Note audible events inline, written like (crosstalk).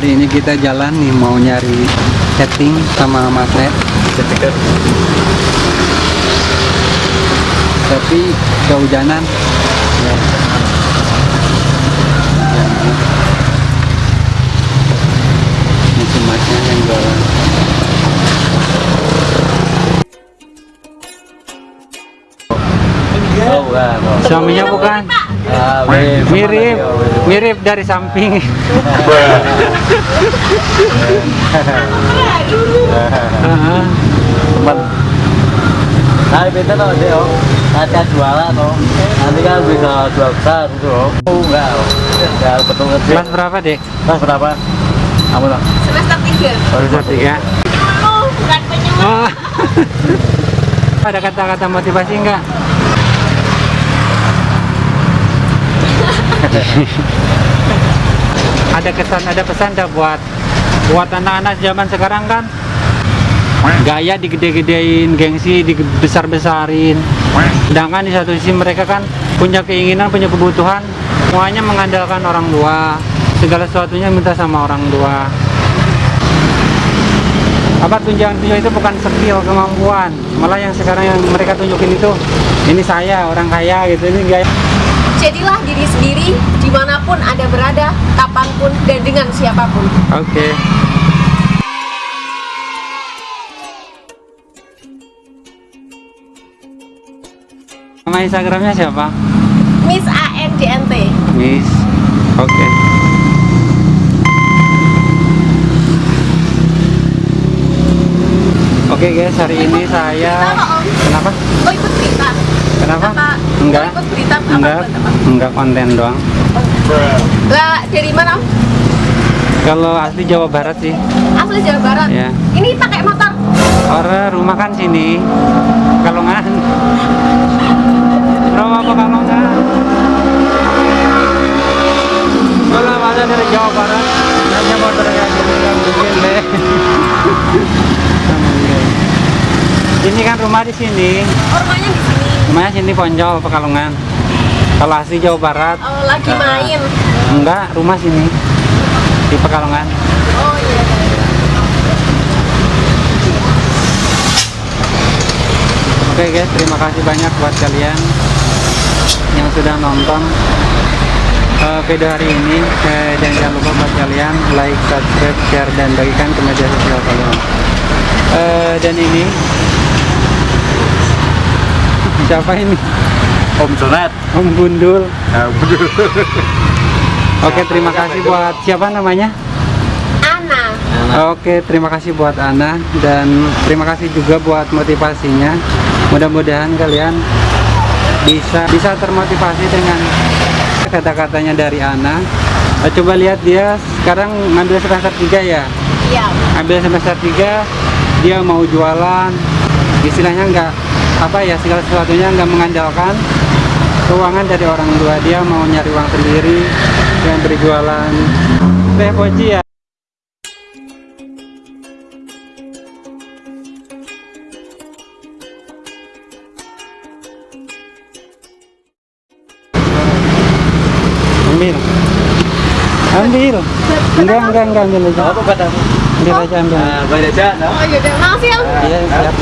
hari ini kita jalan nih mau nyari setting sama matre tapi kehujanan ya. cemasnya yang jualan. Oh, suaminya bukan Ah, mirip oh, mirip dari samping. Teman nah beda loh deh om nanti ada jualan om nanti kan bisa jual besar gitu om oh enggak ya betul ngerti kelas berapa deh mas berapa? Kamu dong semester 3 Kelas tiga. Oh bukan penyembuh Oh. (laughs) Ada kata-kata motivasi enggak? (laughs) ada kesan, ada pesan dah buat buat anak-anak zaman sekarang kan gaya digede-gedein, gengsi dibesar-besarin. Sedangkan di satu sisi mereka kan punya keinginan, punya kebutuhan, semuanya mengandalkan orang tua. Segala sesuatunya minta sama orang tua apa tunjangan tunjangan itu bukan skill kemampuan malah yang sekarang yang mereka tunjukin itu ini saya orang kaya gitu ini gaya jadilah diri sendiri di mana pun anda berada kapan pun dan dengan siapa pun. Oke. Nama instagramnya siapa? Miss ANDNT Miss. Oke. Oke guys, hari ini saya kenapa? oh ikut berita Kenapa? apa Enggak. ikut berita apa Enggak, buat apa enggak konten doang. lah dari mana? Kalau asli Jawa Barat sih. asli Jawa Barat Ya. ini pakai motor Orang rumah kan sini. Kalongan. Rumah apa Kalongan? Kalau ada dari Jawa Barat, hanya motor kayak bikin deh. (laughs) Ini kan rumah di sini. oh, rumahnya di sini Rumahnya sini Ponjol, Pekalongan. Kalau asli Jawa Barat, oh lagi main enggak, rumah sini. Di Pekalongan. oh iya. Oke guys, terima kasih banyak buat kalian yang sudah nonton eh, video hari ini. Eh, dan jangan lupa buat kalian like, subscribe, share, dan bagikan ke media sosial kalian. Eh, dan ini siapa ini? om Sonat Om Gundul. nah betul Oke, terima kasih buat siapa namanya? Ana Oke, terima kasih buat Ana dan terima kasih juga buat motivasinya. Mudah-mudahan kalian bisa bisa termotivasi dengan kata-katanya dari Ana. Eh, Coba lihat dia sekarang ngambil semester 3 ya. iya Ambil semester 3 dia mau jualan. Istilahnya enggak apa ya segala sesuatunya enggak mengandalkan keuangan dari orang tua. Dia mau nyari uang sendiri dan berjualan. Teh Poci ya. ambil. Ambil. Enggak enggak enggak ambil aja. Apa katamu ambil aja ambil. Nah baca aja oh iya makasih Om. Iya siap